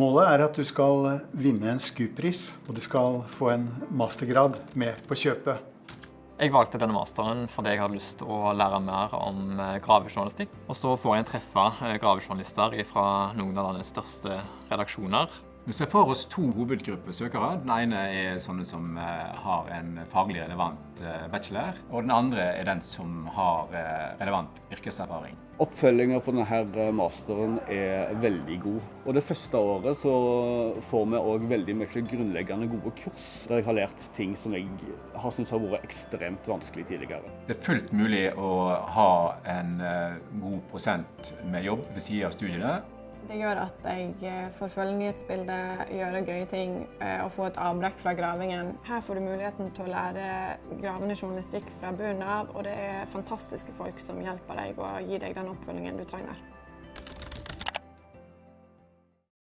Målet er at du skal vinne en SKUP-pris, og du skal få en mastergrad med på kjøpet. Jeg valgte denne masteren fordi jeg hadde lyst til å lære mer om eh, gravejournalistikk. Og så får jeg treffe eh, gravejournalister fra noen av landets største redaksjoner. Vi ser for oss to hovedgrupper søkere. Den ene er sånne som eh, har en faglig relevant bachelor, og den andre er den som har relevant yrkeserfaring. Oppfølginga på denne masteren er veldig god. Og Det første året så får vi òg veldig mye grunnleggende gode kurs, der jeg har lært ting som jeg har syntes har vært ekstremt vanskelig tidligere. Det er fullt mulig å ha en god prosent med jobb ved siden av studiene. Det gjør at jeg eh, får følge nyhetsbildet, gjøre gøye ting eh, og få et avbrekk fra gravingen. Her får du muligheten til å lære gravende journalistikk fra bunnen av, og det er fantastiske folk som hjelper deg og gir deg den oppfølgingen du trenger.